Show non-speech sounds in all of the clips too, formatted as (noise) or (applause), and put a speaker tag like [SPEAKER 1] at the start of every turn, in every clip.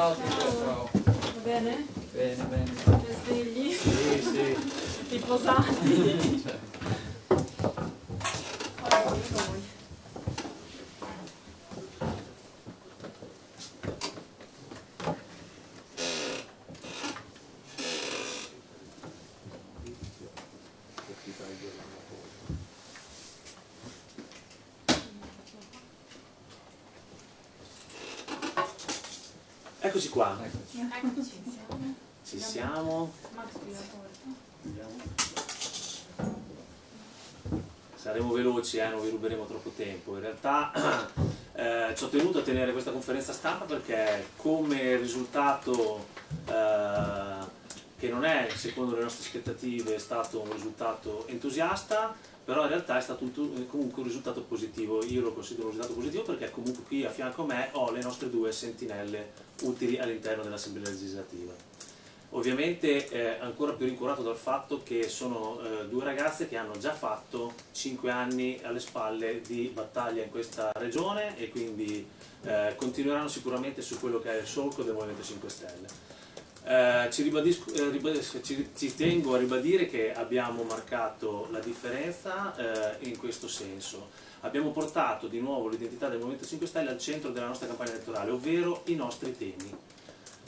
[SPEAKER 1] Ciao, ciao.
[SPEAKER 2] Va bene?
[SPEAKER 1] Bene, bene.
[SPEAKER 2] Svegli?
[SPEAKER 1] Sì, sì.
[SPEAKER 2] Riposati?
[SPEAKER 1] Cioè,
[SPEAKER 2] Allora, voi.
[SPEAKER 3] Eccoci qua, ci siamo. Saremo veloci, eh, non vi ruberemo troppo tempo. In realtà (clears throat) eh, ci ho tenuto a tenere questa conferenza stampa perché come risultato eh, che non è secondo le nostre aspettative stato un risultato entusiasta, però in realtà è stato tu- comunque un risultato positivo. Io lo considero un risultato positivo perché comunque qui a fianco a me ho le nostre due sentinelle utili all'interno dell'Assemblea legislativa. Ovviamente eh, ancora più rincuorato dal fatto che sono eh, due ragazze che hanno già fatto 5 anni alle spalle di battaglia in questa regione e quindi eh, continueranno sicuramente su quello che è il solco del Movimento 5 Stelle. Eh, ci, eh, ribadisco- ci- ci tengo a ribadire che abbiamo marcato la differenza eh, in questo senso. Abbiamo portato di nuovo l'identità del Movimento 5 Stelle al centro della nostra campagna elettorale, ovvero i nostri temi.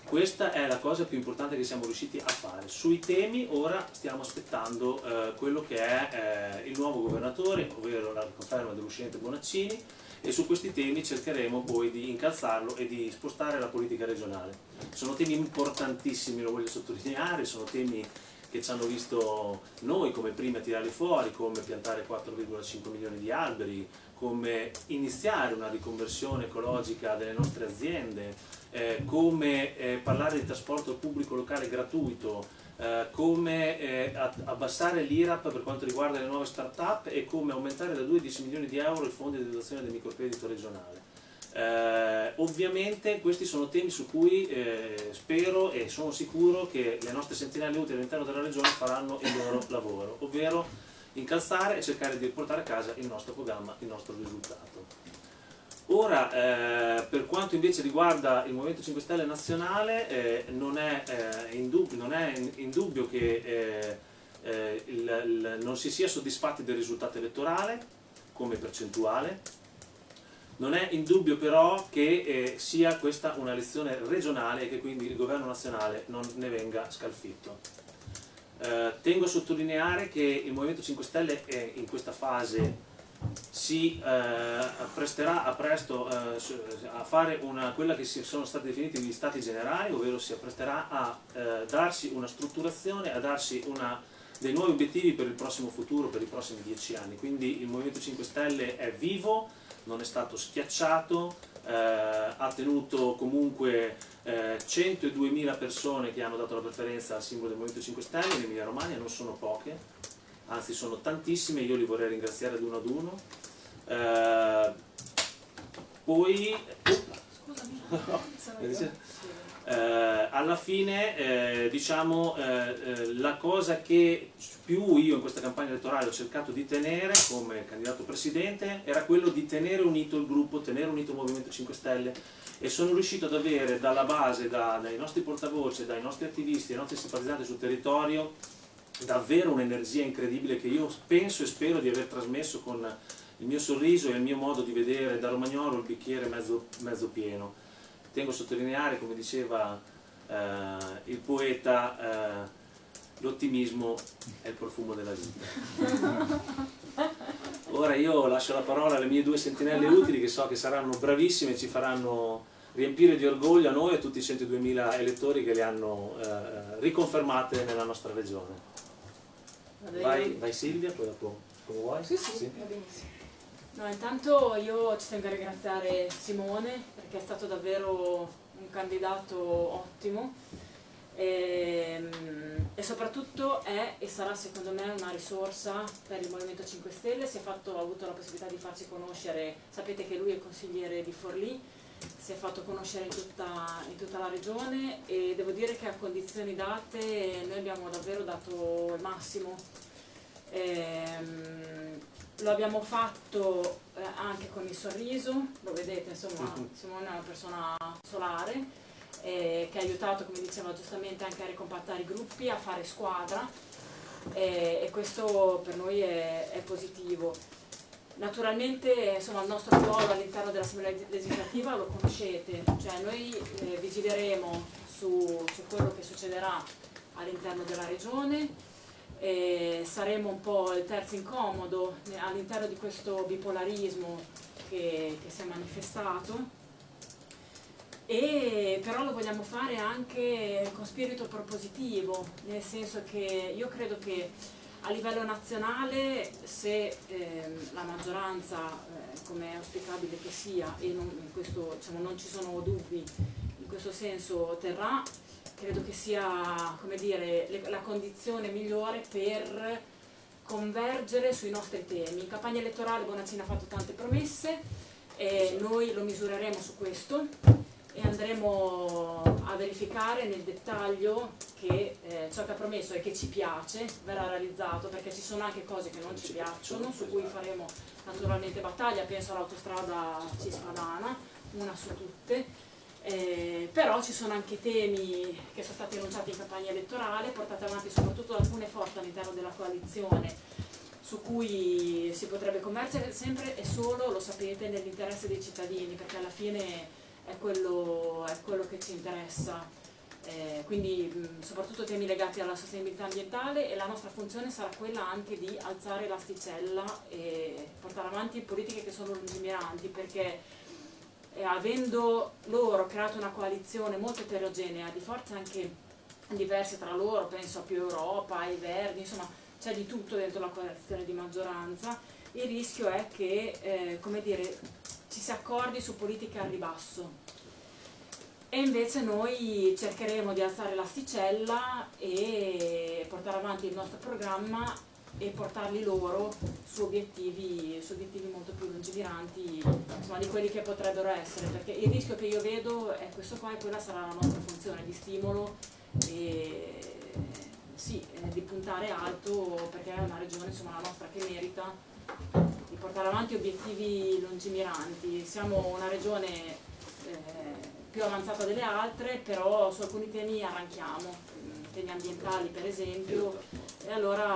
[SPEAKER 3] Questa è la cosa più importante che siamo riusciti a fare. Sui temi ora stiamo aspettando eh, quello che è eh, il nuovo governatore, ovvero la conferma dell'uscente Bonaccini, e su questi temi cercheremo poi di incalzarlo e di spostare la politica regionale. Sono temi importantissimi, lo voglio sottolineare, sono temi che ci hanno visto noi come primi a tirarli fuori, come piantare 4,5 milioni di alberi, come iniziare una riconversione ecologica delle nostre aziende, eh, come eh, parlare di trasporto pubblico locale gratuito, eh, come eh, abbassare l'IRAP per quanto riguarda le nuove start-up e come aumentare da 2 a 10 milioni di euro il fondo di dotazione del microcredito regionale. Eh, ovviamente questi sono temi su cui eh, spero e sono sicuro che le nostre sentinelle utili all'interno della regione faranno il loro lavoro, ovvero incalzare e cercare di portare a casa il nostro programma, il nostro risultato. Ora, eh, per quanto invece riguarda il Movimento 5 Stelle nazionale, eh, non, è, eh, in dubbio, non è in- dubbio che eh, eh, il- il- non si sia soddisfatti del risultato elettorale come percentuale, non è in dubbio però che eh, sia questa una elezione regionale e che quindi il governo nazionale non ne venga scalfitto. Eh, tengo a sottolineare che il Movimento 5 Stelle è in questa fase si eh, appresterà a presto eh, a fare una, quella che sono stati definiti gli stati generali, ovvero si appresterà a eh, darsi una strutturazione, a darsi una- dei nuovi obiettivi per il prossimo futuro, per i prossimi dieci anni. Quindi il Movimento 5 Stelle è vivo, non è stato schiacciato, eh, ha tenuto comunque eh, 102.000 persone che hanno dato la preferenza al simbolo del Movimento 5 Stelle in Emilia Romagna, non sono poche, anzi sono tantissime, io li vorrei ringraziare ad uno ad uno. Eh, poi,
[SPEAKER 2] Scusami. (laughs)
[SPEAKER 3] eh, alla fine eh, diciamo eh, eh, la cosa che più io in questa campagna elettorale ho cercato di tenere come candidato presidente era quello di tenere unito il gruppo, tenere unito il Movimento 5 Stelle e sono riuscito ad avere dalla base, da- dai nostri portavoce, dai nostri attivisti, dai nostri simpatizzanti sul territorio davvero un'energia incredibile che io penso e spero di aver trasmesso con il mio sorriso e il mio modo di vedere da romagnolo il bicchiere mezzo, mezzo pieno. Tengo a sottolineare, come diceva eh, il poeta, eh, l'ottimismo è il profumo della vita. (laughs) Ora io lascio la parola alle mie due sentinelle utili che so che saranno bravissime e ci faranno riempire di orgoglio a noi e a tutti i 102.000 elettori che le hanno eh, riconfermate nella nostra regione. Vai, vai Silvia, poi dopo come vuoi.
[SPEAKER 2] Sì, sì, va benissimo. No, intanto io ci tengo a ringraziare Simone perché è stato davvero un candidato ottimo e, e soprattutto è e sarà secondo me una risorsa per il Movimento 5 Stelle, si è fatto, ha avuto la possibilità di farsi conoscere, sapete che lui è consigliere di Forlì, si è fatto conoscere in tutta, in tutta la regione e devo dire che a condizioni date noi abbiamo davvero dato il massimo. Ehm, lo abbiamo fatto eh, anche con il sorriso, lo vedete, insomma,
[SPEAKER 3] Mhm.
[SPEAKER 2] Simone è una persona solare. eh, che ha aiutato, come diceva giustamente, anche a ricompattare i gruppi, a fare squadra eh, e questo per noi è, è positivo. Naturalmente insomma, il nostro ruolo all'interno dell'Assemblea legislativa lo conoscete, cioè noi eh, vigileremo su, su, quello che succederà all'interno della regione, eh, saremo un po' il terzo incomodo all'interno di questo bipolarismo che, che si è manifestato. E però lo vogliamo fare anche con spirito propositivo, nel senso che io credo che a livello nazionale se ehm, la maggioranza, eh, come è auspicabile che sia, e non, questo, diciamo, non ci sono dubbi in questo senso terrà, credo che sia dire, le, la condizione migliore per convergere sui nostri temi. In campagna elettorale Bonaccini ha fatto tante promesse, e noi lo misureremo su questo e andremo a verificare nel dettaglio che eh, ciò che ha promesso e che ci piace verrà realizzato perché ci sono anche cose che non ci piacciono su cui faremo naturalmente battaglia, penso all'autostrada cispadana, una su tutte eh, però ci sono anche temi che sono stati annunciati in campagna elettorale, portati avanti soprattutto da alcune forze all'interno della coalizione su cui si potrebbe convergere sempre e solo, lo sapete, nell'interesse dei cittadini perché alla fine è quello, è quello che ci interessa. Eh, quindi mh, soprattutto temi legati alla sostenibilità ambientale e la nostra funzione sarà quella anche di alzare l'asticella e portare avanti politiche che sono lungimiranti perché eh, avendo loro creato una coalizione molto eterogenea di forze anche diverse tra loro, penso a più Europa, ai Verdi, insomma c'è di tutto dentro la coalizione di maggioranza, il rischio è che eh, come dire, ci si accordi su politiche al ribasso. E invece noi cercheremo di alzare l'asticella e portare avanti il nostro programma e portarli loro su obiettivi, su obiettivi molto più lungimiranti insomma, di quelli che potrebbero essere perché il rischio che io vedo è questo qua e quella sarà la nostra funzione di stimolo e sì, di puntare alto perché è una regione insomma, la nostra che merita di portare avanti obiettivi lungimiranti. Siamo una regione eh, più avanzata delle altre, però su alcuni temi arranchiamo, temi ambientali per esempio, e allora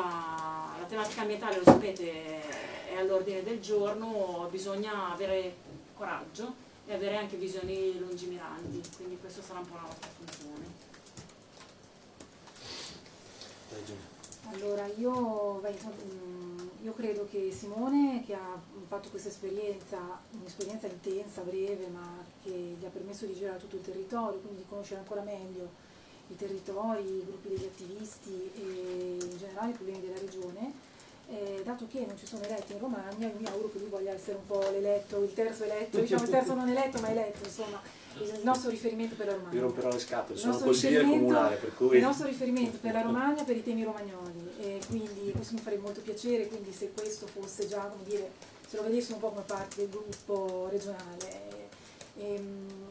[SPEAKER 2] la tematica ambientale, lo sapete, è all'ordine del giorno, bisogna avere coraggio e avere anche visioni lungimiranti, quindi questa sarà un po' la nostra funzione.
[SPEAKER 4] Allora, io, io, credo che Simone, che ha fatto questa esperienza, un'esperienza intensa, breve, ma che gli ha permesso di girare tutto il territorio, quindi di conoscere ancora meglio i territori, i gruppi degli attivisti e in generale i problemi della regione, eh, dato che non ci sono eletti in Romagna, io mi auguro che lui voglia essere un po' l'eletto, il terzo eletto, diciamo il terzo non eletto ma eletto, insomma il nostro riferimento per la Romagna.
[SPEAKER 3] Vi romperò le scatole, sono consigliere comunale per cui...
[SPEAKER 4] Il nostro riferimento per la Romagna per i temi romagnoli e quindi questo mi farebbe molto piacere, quindi se questo fosse già, come dire, se lo vedessimo un po' come parte del gruppo regionale. E, ehm,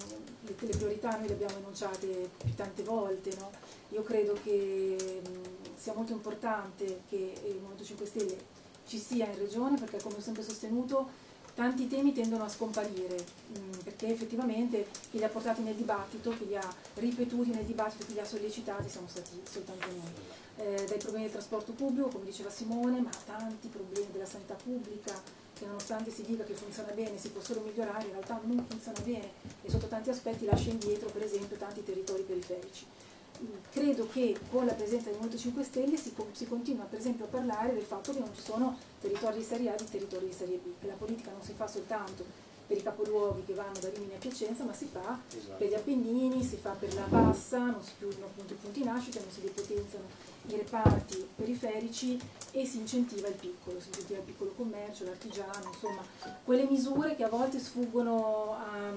[SPEAKER 4] le, priorità noi le abbiamo enunciate più tante volte, no? io credo che mh, sia molto importante che il Movimento 5 Stelle ci sia in regione perché come ho sempre sostenuto tanti temi tendono a scomparire, mh, perché effettivamente chi li ha portati nel dibattito, chi li ha ripetuti nel dibattito, chi li ha sollecitati siamo stati soltanto noi. Eh, dai problemi del trasporto pubblico, come diceva Simone, ma tanti problemi della sanità pubblica, che nonostante si dica che funziona bene, si può solo migliorare, in realtà non funziona bene e sotto tanti aspetti lascia indietro per esempio tanti territori periferici. Credo che con la presenza del Movimento 5 Stelle si, si, continua per esempio a parlare del fatto che non ci sono territori di Serie A e territori di Serie B, che la politica non si fa soltanto per i capoluoghi che vanno da Rimini a Piacenza, ma si fa esatto. per gli Appennini, si fa per la Bassa, non si chiudono appunto i punti nascita, non si depotenziano i reparti periferici e si incentiva il piccolo, si incentiva il piccolo commercio, l'artigiano, insomma quelle misure che a volte sfuggono a,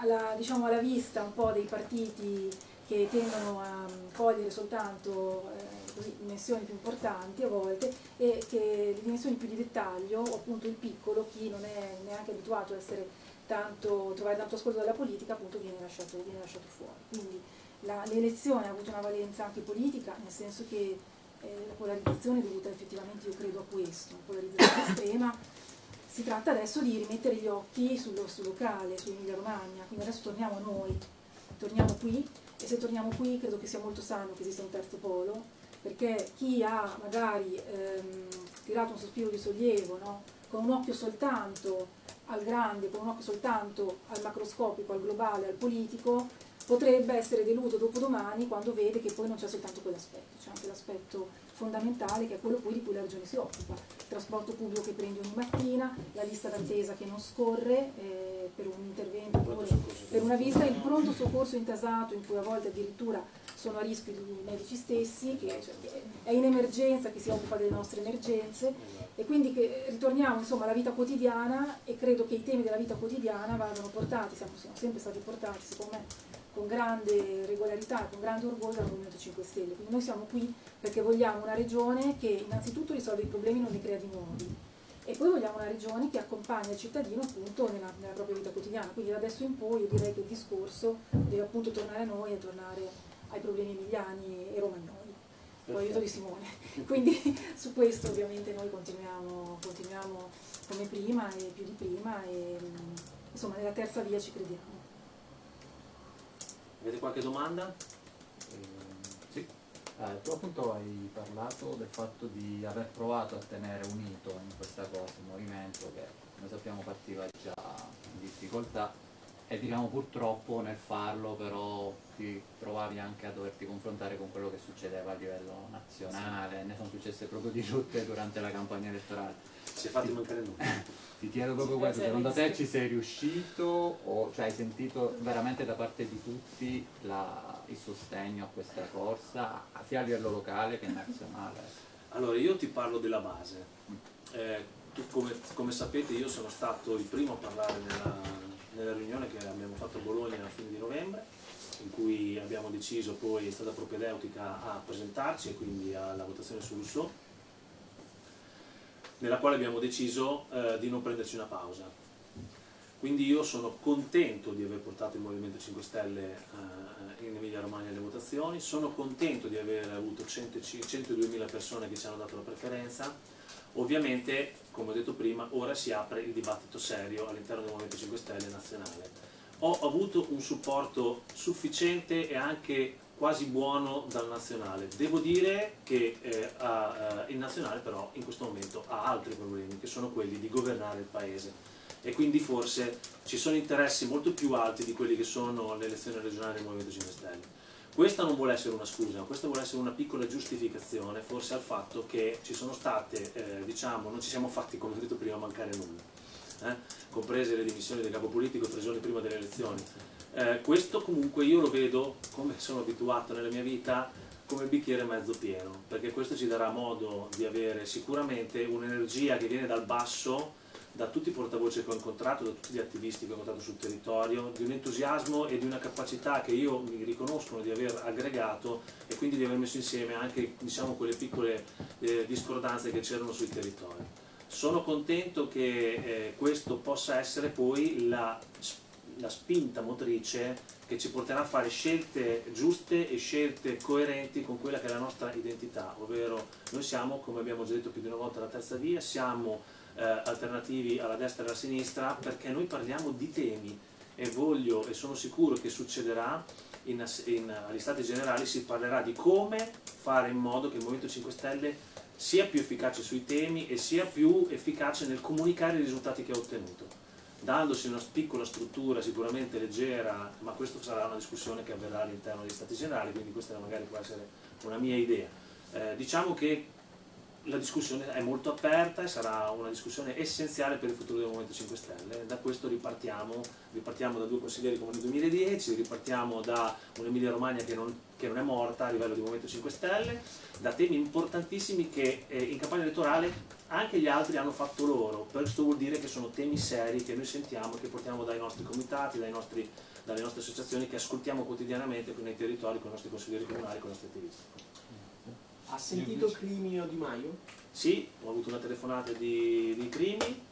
[SPEAKER 4] alla, diciamo, alla vista un po' dei partiti che tendono a cogliere soltanto eh, così, dimensioni più importanti a volte e che le dimensioni più di dettaglio, o appunto il piccolo, chi non è neanche abituato a essere tanto, trovare tanto ascolto dalla politica, appunto viene lasciato, viene lasciato fuori. Quindi l'elezione ha avuto una valenza anche politica, nel senso che eh, la polarizzazione è dovuta effettivamente, io credo, a questo, una polarizzazione (coughs) estrema. Si tratta adesso di rimettere gli occhi sullo, sul locale, su Emilia Romagna, quindi adesso torniamo a noi, torniamo qui e se torniamo qui credo che sia molto sano che esista un terzo polo, perché chi ha magari ehm, tirato un sospiro di sollievo, no? con un occhio soltanto al grande, con un occhio soltanto al macroscopico, al globale, al politico, potrebbe essere deluso dopodomani quando vede che poi non c'è soltanto quell'aspetto, c'è anche l'aspetto fondamentale che è quello di cui la regione si occupa, il trasporto pubblico che prendi ogni mattina, la lista d'attesa che non scorre eh, per un intervento, per una visita, il pronto soccorso intasato in cui a volte addirittura sono a rischio i medici stessi, che cioè, è in emergenza, che si occupa delle nostre emergenze e quindi che ritorniamo insomma alla vita quotidiana e credo che i temi della vita quotidiana vadano portati, siamo, siamo sempre stati portati secondo me con grande regolarità, con grande orgoglio dal Movimento 5 Stelle. Quindi noi siamo qui perché vogliamo una regione che innanzitutto risolve i problemi e non ne crea di nuovi. E poi vogliamo una regione che accompagna il cittadino appunto nella, nella propria vita quotidiana. Quindi da adesso in poi io direi che il discorso deve appunto tornare a noi e tornare ai problemi emiliani e romagnoli. Con l'aiuto di Simone. (laughs) Quindi su questo ovviamente noi continuiamo, continuiamo come prima e più di prima e insomma nella terza via ci crediamo.
[SPEAKER 3] Avete qualche domanda?
[SPEAKER 1] Eh, sì. Eh, tu appunto hai parlato del fatto di aver provato a tenere unito in questa cosa il movimento che come sappiamo partiva già in difficoltà e diciamo purtroppo nel farlo però ti trovavi anche a doverti confrontare con quello che succedeva a livello nazionale, sì. ne sono successe proprio di tutte durante la campagna elettorale.
[SPEAKER 3] Si è fatto mancare nulla. (laughs)
[SPEAKER 1] Ti chiedo proprio questo, secondo te ci sei riuscito o cioè, hai sentito veramente da parte di tutti la, il sostegno a questa corsa, sia a livello locale che nazionale?
[SPEAKER 3] Allora, io ti parlo della base. Mm. Eh, tu, come, come, sapete io sono stato il primo a parlare nella, nella riunione che abbiamo fatto a Bologna a fine di novembre, in cui abbiamo deciso poi, è stata propedeutica a presentarci e quindi alla votazione su Rousseau nella quale abbiamo deciso eh, di non prenderci una pausa. Quindi io sono contento di aver portato il Movimento 5 Stelle eh, in Emilia Romagna alle votazioni, sono contento di aver avuto 102.000 persone che ci hanno dato la preferenza, ovviamente, come ho detto prima, ora si apre il dibattito serio all'interno del Movimento 5 Stelle nazionale. Ho avuto un supporto sufficiente e anche quasi buono dal nazionale. Devo dire che eh, eh, il nazionale però in questo momento ha altri problemi, che sono quelli di governare il paese e quindi forse ci sono interessi molto più alti di quelli che sono le elezioni regionali del Movimento 5 Stelle. Questa non vuole essere una scusa, questa vuole essere una piccola giustificazione forse al fatto che ci sono state, eh, diciamo, non ci siamo fatti, come ho detto prima, mancare nulla, eh? comprese le dimissioni del capo politico tre giorni prima delle elezioni eh, questo comunque io lo vedo, come sono abituato nella mia vita, come bicchiere mezzo pieno, perché questo ci darà modo di avere sicuramente un'energia che viene dal basso, da tutti i portavoce che ho incontrato, da tutti gli attivisti che ho incontrato sul territorio, di un entusiasmo e di una capacità che io mi riconoscono di aver aggregato e quindi di aver messo insieme anche diciamo, quelle piccole eh, discordanze che c'erano sui territori. Sono contento che eh, questo possa essere poi la la spinta motrice che ci porterà a fare scelte giuste e scelte coerenti con quella che è la nostra identità, ovvero noi siamo, come abbiamo già detto più di una volta, la terza via, siamo eh, alternativi alla destra e alla sinistra perché noi parliamo di temi e voglio e sono sicuro che succederà in, in, agli stati generali si parlerà di come fare in modo che il Movimento 5 Stelle sia più efficace sui temi e sia più efficace nel comunicare i risultati che ha ottenuto dandosi una piccola struttura sicuramente leggera, ma questa sarà una discussione che avverrà all'interno degli Stati Generali, quindi questa magari può essere una mia idea. Eh, diciamo che la discussione è molto aperta e sarà una discussione essenziale per il futuro del Movimento 5 Stelle. Da questo ripartiamo, ripartiamo da due consiglieri come nel 2010, ripartiamo da un'Emilia Romagna che non, che non, è morta a livello di Movimento 5 Stelle, da temi importantissimi che eh, in campagna elettorale anche gli altri hanno fatto loro. Questo vuol dire che sono temi seri che noi sentiamo, che portiamo dai nostri comitati, dai nostri, dalle nostre associazioni, che ascoltiamo quotidianamente nei territori con i nostri consiglieri comunali, con i nostri attivisti.
[SPEAKER 5] Ha sentito Crimino Di Maio?
[SPEAKER 3] Sì, ho avuto una telefonata di, di Crimi,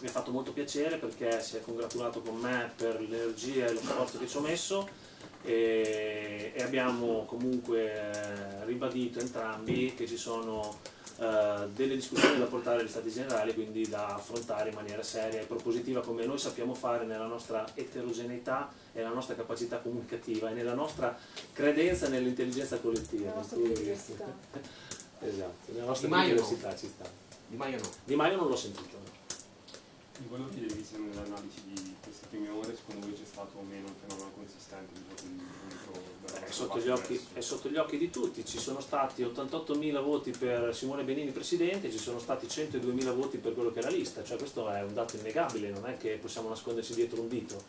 [SPEAKER 3] mi ha fatto molto piacere perché si è congratulato con me per l'energia e lo sforzo che ci ho messo e, e abbiamo comunque ribadito entrambi che ci sono eh, delle discussioni da portare agli Stati Generali, quindi da affrontare in maniera seria e propositiva come noi sappiamo fare nella nostra eterogeneità e nella nostra capacità comunicativa e nella nostra credenza nell'intelligenza collettiva.
[SPEAKER 4] La nostra
[SPEAKER 3] Quindi-
[SPEAKER 4] biodiversità. (laughs)
[SPEAKER 3] esatto, nella nostra
[SPEAKER 5] Di Maio no.
[SPEAKER 3] ci sta.
[SPEAKER 5] Di Maio no.
[SPEAKER 3] Di Maio non l'ho sentito. no.
[SPEAKER 6] Vi volevo chiedere, visto nell'analisi di queste prime ore, secondo voi c'è stato o meno un fenomeno consistente di voto di contro
[SPEAKER 3] È sotto, gli occhi, è sotto gli occhi di tutti, ci sono stati 88.000 voti per Simone Benini Presidente, ci sono stati 102.000 voti per quello che la lista, cioè questo è un dato innegabile, non è che possiamo nasconderci dietro un dito.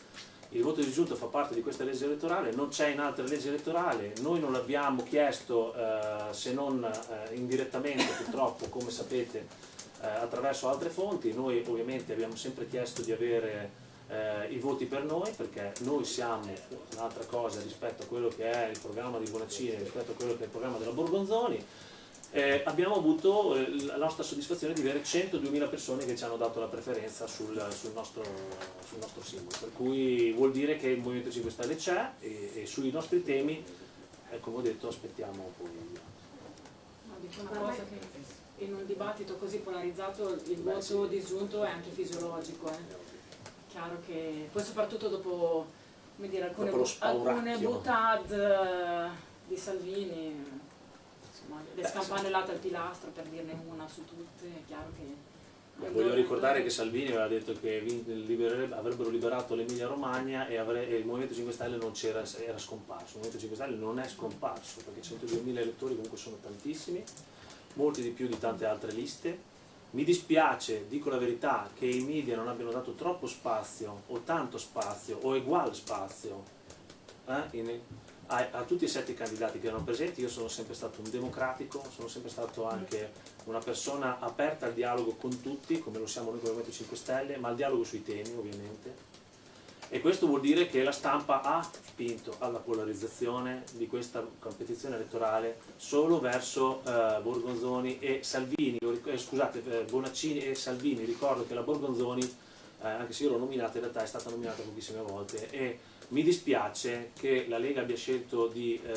[SPEAKER 3] Il voto disgiunto fa parte di questa legge elettorale, non c'è in altre leggi elettorali, noi non l'abbiamo chiesto eh, se non eh, indirettamente purtroppo, come sapete, eh, attraverso altre fonti, noi ovviamente abbiamo sempre chiesto di avere eh, i voti per noi perché noi siamo un'altra cosa rispetto a quello che è il programma di Bonaccini, rispetto a quello che è il programma della Borgonzoni. Eh, abbiamo avuto eh, la nostra soddisfazione di avere 102.000 persone che ci hanno dato la preferenza sul, sul nostro, sul nostro simbolo, per cui vuol dire che il Movimento 5 Stelle c'è e, e sui nostri temi, eh, come ho detto, aspettiamo poi
[SPEAKER 2] in un dibattito così polarizzato il voto disgiunto è anche fisiologico. Chiaro che poi soprattutto dopo come dire, alcune, alcune butad eh, di Salvini, insomma, le
[SPEAKER 3] Beh,
[SPEAKER 2] scampanellate al pilastro per dirne una su tutte, è chiaro che...
[SPEAKER 3] Voglio ricordare che Salvini aveva detto che avrebbero liberato l'Emilia Romagna e, e il Movimento 5 Stelle non c'era, era scomparso. Il Movimento 5 Stelle non è scomparso perché 102.000 elettori comunque sono tantissimi, molti di più di tante altre liste. Mi dispiace, dico la verità, che i media non abbiano dato troppo spazio o tanto spazio o uguale spazio eh, in- a, a tutti i sette candidati che erano presenti. Io sono sempre stato un democratico, sono sempre stato anche una persona aperta al dialogo con tutti, come lo siamo noi come Movimento 5 Stelle, ma al dialogo sui temi ovviamente. E questo vuol dire che la stampa ha spinto alla polarizzazione di questa competizione elettorale solo verso eh, Borgonzoni e Salvini, eh, scusate, eh, Bonaccini e Salvini. Ricordo che la Borgonzoni, eh, anche se io l'ho nominata, in realtà è stata nominata pochissime volte e mi dispiace che la Lega abbia scelto di eh,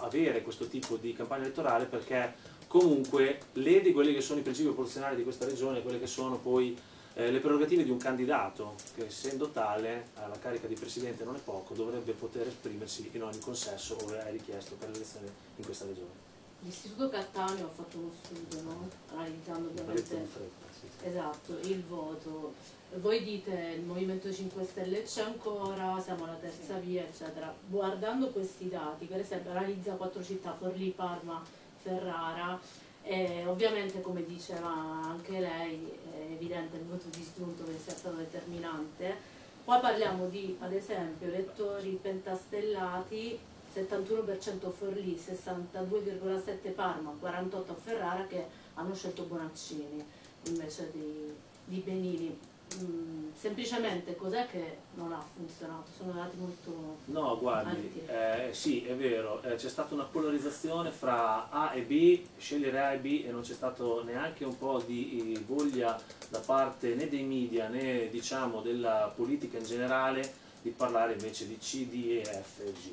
[SPEAKER 3] avere questo tipo di campagna elettorale perché comunque lede quelli che sono i principi proporzionali di questa regione, quelle che sono poi eh, le prerogative di un candidato che essendo tale alla carica di presidente non è poco, dovrebbe poter esprimersi in ogni consesso ove è richiesto per l'elezione in questa regione.
[SPEAKER 7] L'Istituto Cattaneo ha fatto uno studio, no? analizzando
[SPEAKER 3] detto in
[SPEAKER 7] ovviamente
[SPEAKER 3] fretta, sì, sì.
[SPEAKER 7] esatto, il voto. Voi dite il Movimento 5 Stelle c'è ancora, siamo alla terza via, eccetera. Guardando questi dati, per esempio analizza quattro città, Forlì, Parma, Ferrara, e ovviamente come diceva anche lei è evidente il voto disgiunto che sia stato determinante. Poi parliamo di, ad esempio, elettori pentastellati 71% Forlì, 62,7 Parma, 48 Ferrara che hanno scelto Bonaccini invece di, di Benini. Mm, semplicemente cos'è che non ha funzionato? Sono dati molto...
[SPEAKER 3] No, guardi, eh, sì, è vero, eh, c'è stata una polarizzazione fra A e B, scegliere A e B e non c'è stato neanche un po' di eh, voglia da parte né dei media né diciamo della politica in generale di parlare invece di C, D, E, F e G.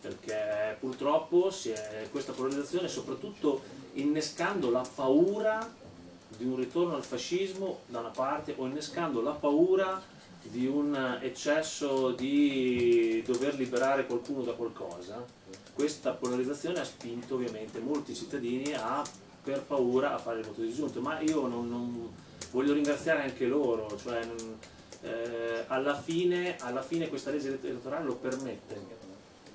[SPEAKER 3] Perché purtroppo si è, questa polarizzazione soprattutto innescando la paura di un ritorno al fascismo da una parte o innescando la paura di un eccesso di dover liberare qualcuno da qualcosa, questa polarizzazione ha spinto ovviamente molti cittadini a, per paura a fare il voto disgiunto, ma io non, non- voglio ringraziare anche loro, cioè, eh, alla, fine, alla fine questa legge elettorale lo permette,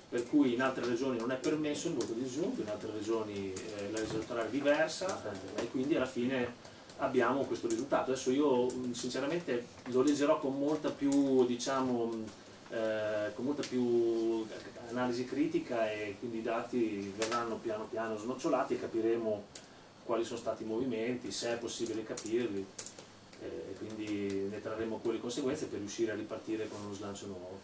[SPEAKER 3] per cui in altre regioni non è permesso il voto disgiunto, in altre regioni eh, la legge elettorale è diversa e quindi alla fine abbiamo questo risultato. Adesso io mh, sinceramente lo leggerò con molta più, diciamo, mh, eh, con molta più analisi critica e quindi i dati verranno piano piano snocciolati e capiremo quali sono stati i movimenti, se è possibile capirli eh, e quindi ne trarremo poi le conseguenze per riuscire a ripartire con uno slancio nuovo.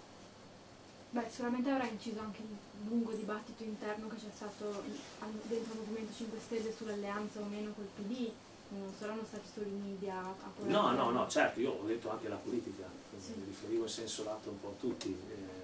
[SPEAKER 8] Beh, sicuramente avrà inciso anche il lungo dibattito interno che c'è stato al- dentro il Movimento 5 Stelle sull'alleanza o meno col PD, non saranno stati solo i media a
[SPEAKER 3] No, no, no, certo, io ho detto anche la politica,
[SPEAKER 8] Sì.
[SPEAKER 3] mi riferivo in senso lato un po' a tutti. eh,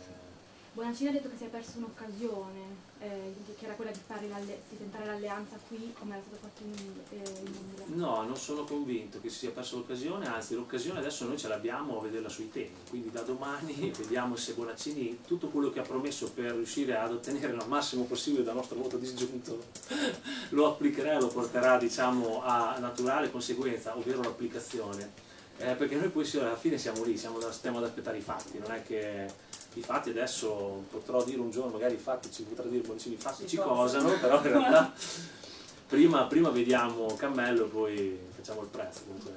[SPEAKER 8] Bonaccini ha detto che si è perso un'occasione, eh, che era quella di, l'alle- di tentare l'alleanza qui come era stato fatto in, eh.
[SPEAKER 3] No, non sono convinto che si sia persa l'occasione, anzi l'occasione adesso noi ce l'abbiamo a vederla sui temi, quindi da domani (laughs) vediamo se Bonaccini tutto quello che ha promesso per riuscire ad ottenere il massimo possibile dal nostro voto disgiunto (laughs) lo applicherà e lo porterà diciamo a naturale conseguenza, ovvero l'applicazione. Eh, perché noi poi alla fine siamo lì, siamo, stiamo ad aspettare i fatti, non è che i fatti adesso potrò dire un giorno, magari i fatti ci potrà dire Bonaccini, i fatti ci cosano, però in realtà (laughs) prima, prima vediamo Cammello e poi facciamo il prezzo. Comunque.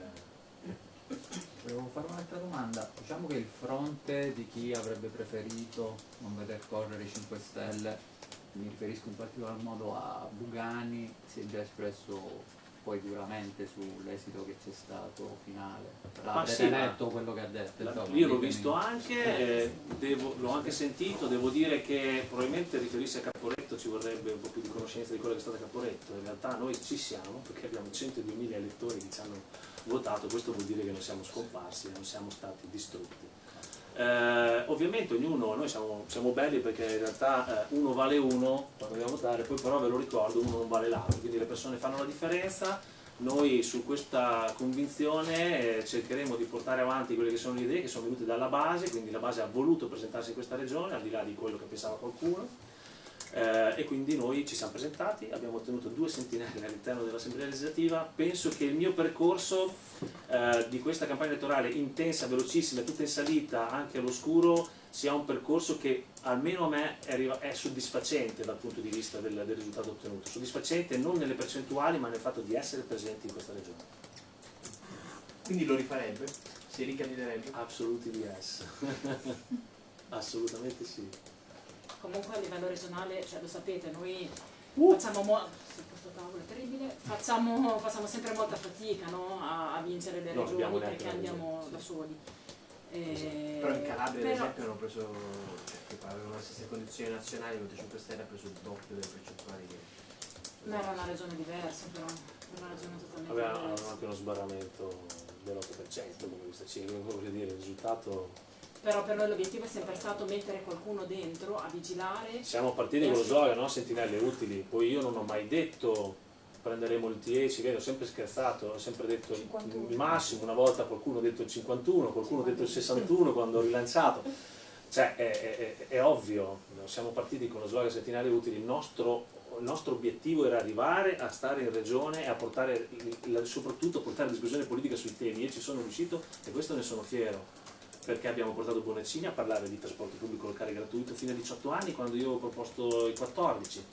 [SPEAKER 1] Volevo fare un'altra domanda. Diciamo che il fronte di chi avrebbe preferito non veder correre i 5 Stelle, mi riferisco in particolar modo a Bugani, si è già espresso poi duramente sull'esito che c'è stato finale.
[SPEAKER 3] Ma
[SPEAKER 1] L'avete
[SPEAKER 3] sì, ma-
[SPEAKER 1] letto quello che ha detto?
[SPEAKER 3] La-
[SPEAKER 1] insomma,
[SPEAKER 3] Io l'ho visto anche, eh, l'ho anche sentito, devo dire che probabilmente riferirsi a Caporetto ci vorrebbe un po' più di conoscenza di quello che è stato Caporetto, in realtà noi ci siamo perché abbiamo 102.000 elettori che ci hanno votato, questo vuol dire che non siamo scomparsi, non siamo stati distrutti. Eh, ovviamente ognuno, noi siamo, siamo belli perché in realtà eh, uno vale uno quando andiamo a votare, poi però ve lo ricordo, uno non vale l'altro, quindi le persone fanno la differenza, noi su questa convinzione eh, cercheremo di portare avanti quelle che sono le idee che sono venute dalla base, quindi la base ha voluto presentarsi in questa regione, al di là di quello che pensava qualcuno, eh, e quindi noi ci siamo presentati, abbiamo ottenuto due sentinelle all'interno dell'Assemblea legislativa, penso che il mio percorso eh, di questa campagna elettorale intensa, velocissima, tutta in salita, anche all'oscuro, sia un percorso che almeno a me è, soddisfacente dal punto di vista del, del risultato ottenuto, soddisfacente non nelle percentuali ma nel fatto di essere presenti in questa regione.
[SPEAKER 5] Quindi lo rifarebbe? Si ricandiderebbe?
[SPEAKER 3] Absolutely yes. (laughs) Assolutamente sì.
[SPEAKER 2] Comunque a livello regionale, cioè lo sapete, noi
[SPEAKER 3] Uh.
[SPEAKER 2] facciamo mo- sì, questo tavolo è terribile, facciamo, facciamo sempre molta fatica no, a, a vincere le
[SPEAKER 3] Non
[SPEAKER 2] regioni perché andiamo
[SPEAKER 3] regione,
[SPEAKER 2] da
[SPEAKER 3] sì.
[SPEAKER 2] soli. Eh,
[SPEAKER 5] Però in Calabria ad
[SPEAKER 2] però-
[SPEAKER 5] esempio hanno preso, cioè che avevano le stesse condizioni nazionali, il Movimento 5 Stelle ha preso il doppio delle percentuali che...
[SPEAKER 2] Ma era una regione diversa però, era una regione totalmente
[SPEAKER 3] Avevano
[SPEAKER 2] diversa.
[SPEAKER 3] anche uno sbarramento dell'8% come questa cifra, voglio dire, il risultato...
[SPEAKER 2] Però per noi l'obiettivo è sempre stato mettere qualcuno dentro a vigilare.
[SPEAKER 3] Siamo partiti con lo slogan, no? Sentinelle utili, poi io non ho mai detto prenderemo il 10, vedi, ho sempre scherzato, ho sempre detto il-
[SPEAKER 4] 51.
[SPEAKER 3] il massimo, una volta qualcuno ha detto il 51, qualcuno ha detto il 61 quando ho rilanciato. Cioè è, è- è- è ovvio, siamo partiti con lo slogan Sentinelle utili, il nostro, il nostro obiettivo era arrivare a stare in regione e a portare, soprattutto a portare discussione politica sui temi, io ci sono riuscito e questo ne sono fiero perché abbiamo portato Bonaccini a parlare di trasporto pubblico locale gratuito fino a 18 anni quando io ho proposto i 14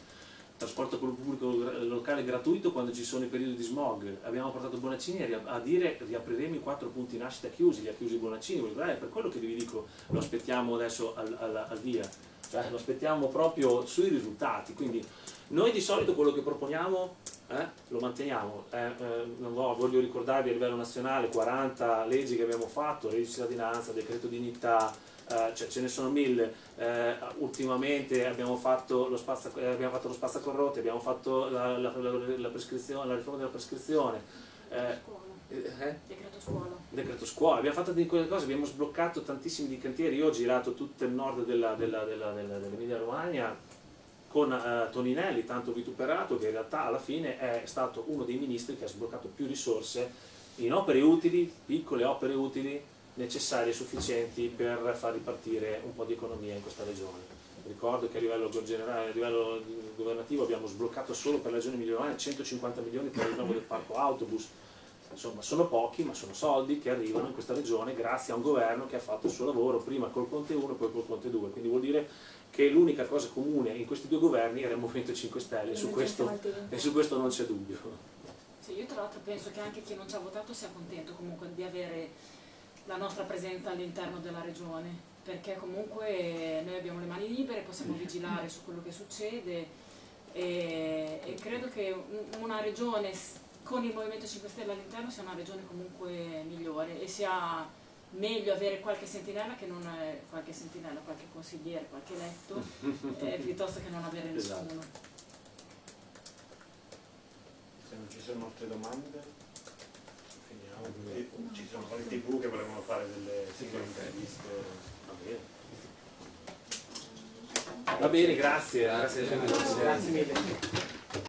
[SPEAKER 3] trasporto pubblico locale gratuito quando ci sono i periodi di smog. Abbiamo portato Bonaccini a, dire riapriremo i quattro punti nascita chiusi li ha chiusi Bonaccini. Eh, per quello che vi dico lo aspettiamo adesso al, al- al via cioè lo aspettiamo proprio sui risultati quindi noi di solito quello che proponiamo eh, lo manteniamo. Eh, eh, vo- voglio ricordarvi a livello nazionale 40 leggi che abbiamo fatto, legge di cittadinanza, decreto dignità, eh, cioè ce ne sono mille. Eh, ultimamente abbiamo fatto lo spazza, eh, abbiamo fatto lo spazzacorrotti, abbiamo fatto la, la- la- la riforma della prescrizione. Eh,
[SPEAKER 2] decreto scuola.
[SPEAKER 3] decreto scuola, abbiamo fatto di quelle cose, abbiamo sbloccato tantissimi di cantieri, io ho girato tutto il nord della- della- della- della- dell'Emilia Romagna con eh, Toninelli, tanto vituperato, che in realtà alla fine è stato uno dei ministri che ha sbloccato più risorse in opere utili, piccole opere utili, necessarie e sufficienti per far ripartire un po' di economia in questa regione. Ricordo che a livello, generale, a livello governativo abbiamo sbloccato solo per la regione Emilia Romagna 150 milioni per il rinnovo del parco autobus, insomma sono pochi ma sono soldi che arrivano in questa regione grazie a un governo che ha fatto il suo lavoro prima col Conte 1 e poi col Conte 2 quindi vuol dire che l'unica cosa comune in questi due governi era il Movimento 5 Stelle e su questo, e su questo non c'è dubbio.
[SPEAKER 2] Sì, io tra l'altro penso che anche chi non ci ha votato sia contento comunque di avere la nostra presenza all'interno della regione, perché comunque noi abbiamo le mani libere, possiamo vigilare su quello che succede e, e credo che un- una regione con il Movimento 5 Stelle all'interno sia una regione comunque migliore e sia meglio avere qualche sentinella che non eh, qualche sentinella, qualche consigliere, qualche eletto, (laughs) eh, piuttosto che non avere nessuno.
[SPEAKER 3] Esatto.
[SPEAKER 9] Se non ci sono altre domande, finiamo. E Ci sono poi tv che volevano fare delle singole interviste.
[SPEAKER 3] Va bene. Va bene, grazie. Grazie,
[SPEAKER 1] Grazie.
[SPEAKER 5] Grazie mille.